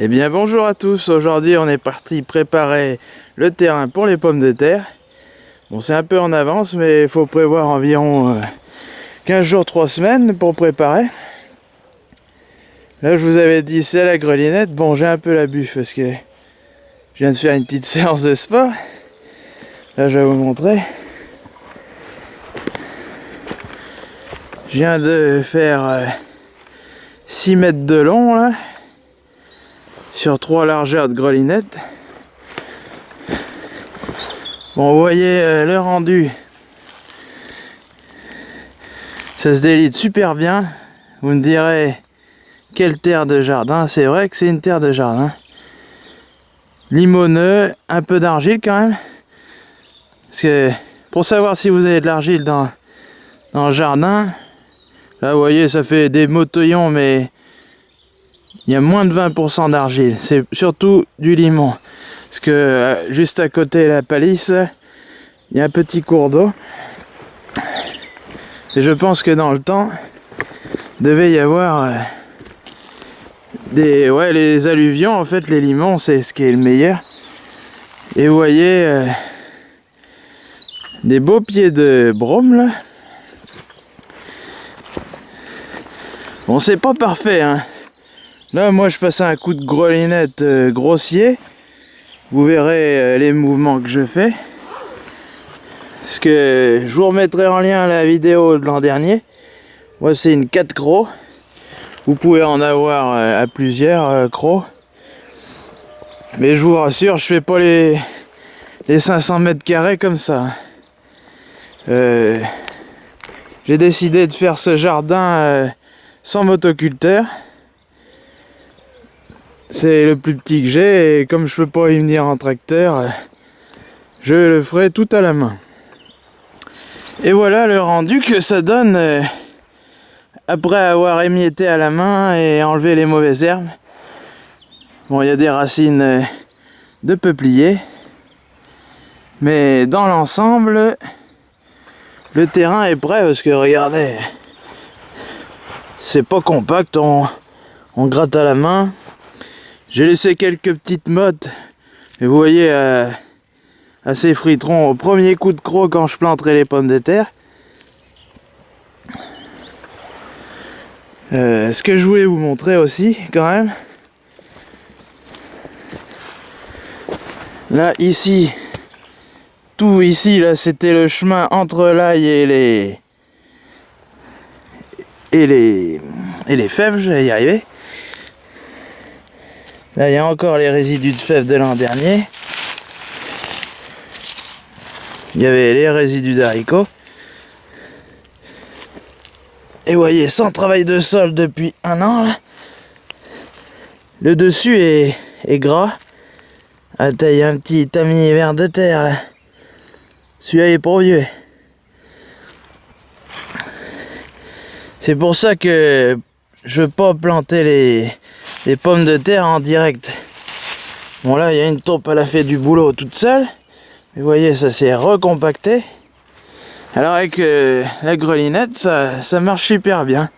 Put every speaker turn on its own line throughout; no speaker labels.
Eh bien bonjour à tous, aujourd'hui on est parti préparer le terrain pour les pommes de terre. Bon c'est un peu en avance mais il faut prévoir environ 15 euh, jours, 3 semaines pour préparer. Là je vous avais dit c'est la grelinette, bon j'ai un peu la buffe parce que je viens de faire une petite séance de sport. Là je vais vous montrer. Je viens de faire 6 euh, mètres de long là sur trois largeurs de grelinette. Bon, vous voyez euh, le rendu. Ça se délite super bien. Vous me direz, quelle terre de jardin C'est vrai que c'est une terre de jardin. Limoneux, un peu d'argile quand même. Parce que pour savoir si vous avez de l'argile dans, dans le jardin, là vous voyez ça fait des motoyons mais il y a moins de 20% d'argile. C'est surtout du limon. Parce que euh, juste à côté de la palisse, il y a un petit cours d'eau. Et je pense que dans le temps, devait y avoir euh, des ouais les alluvions en fait les limons c'est ce qui est le meilleur et vous voyez euh, des beaux pieds de brome là bon c'est pas parfait hein Là, moi, je passe un coup de grelinette euh, grossier. Vous verrez euh, les mouvements que je fais. Parce que je vous remettrai en lien la vidéo de l'an dernier. Moi, c'est une 4 crocs. Vous pouvez en avoir euh, à plusieurs crocs. Mais je vous rassure, je fais pas les, les 500 mètres carrés comme ça. J'ai décidé de faire ce jardin sans motoculteur. C'est le plus petit que j'ai et comme je peux pas y venir en tracteur, je le ferai tout à la main. Et voilà le rendu que ça donne euh, après avoir émietté à la main et enlevé les mauvaises herbes. Bon, il y a des racines euh, de peuplier. Mais dans l'ensemble, le terrain est prêt parce que regardez, c'est pas compact, on, on gratte à la main. J'ai laissé quelques petites mottes. Et vous voyez, euh, assez friteront au premier coup de croc quand je planterai les pommes de terre. Euh, ce que je voulais vous montrer aussi, quand même. Là, ici, tout ici, là, c'était le chemin entre l'ail et les... Et les... Et les fèves, je vais y arriver. Là, il y a encore les résidus de fèves de l'an dernier. Il y avait les résidus d'haricots. Et vous voyez, sans travail de sol depuis un an, le dessus est, gras. Ah, il un petit tamis vert de terre, là. Celui-là pour vieux. C'est pour ça que je veux pas planter les, les pommes de terre en direct. Bon là, il y a une taupe, elle a fait du boulot toute seule. Vous voyez, ça s'est recompacté. Alors avec euh, la grelinette, ça, ça, marche super bien.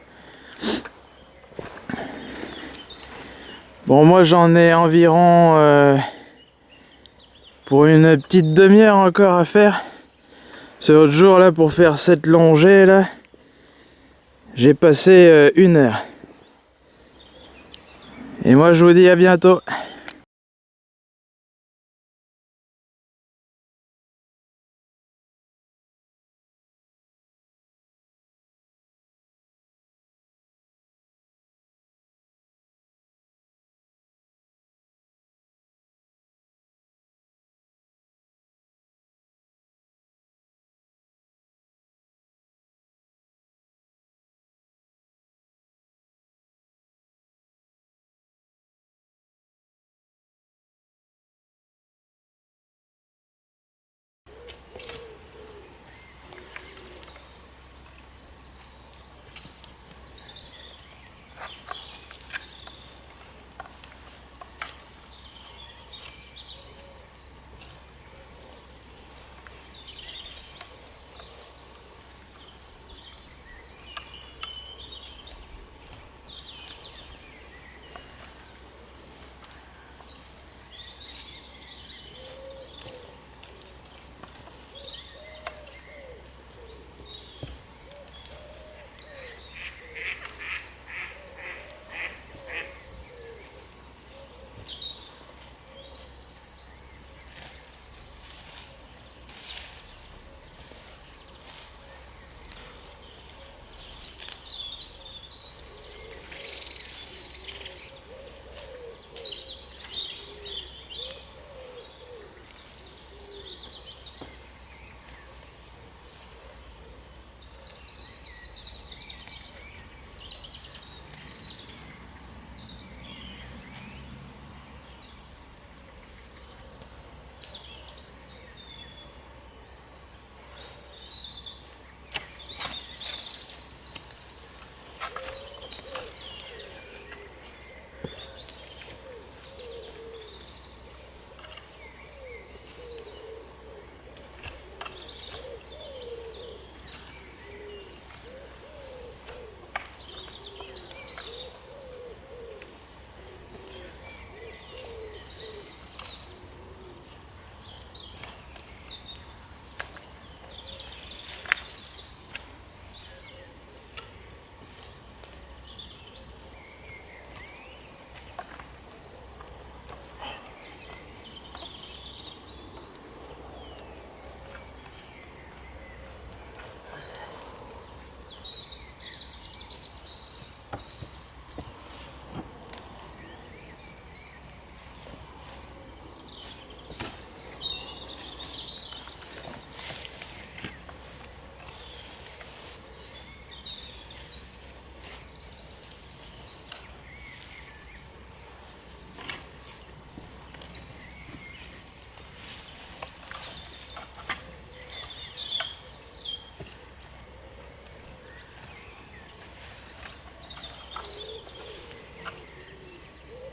Bon, moi j'en ai environ euh, pour une petite demi-heure encore à faire. Ce jour là, pour faire cette longée là, j'ai passé euh, une heure. Et moi, je vous dis à bientôt.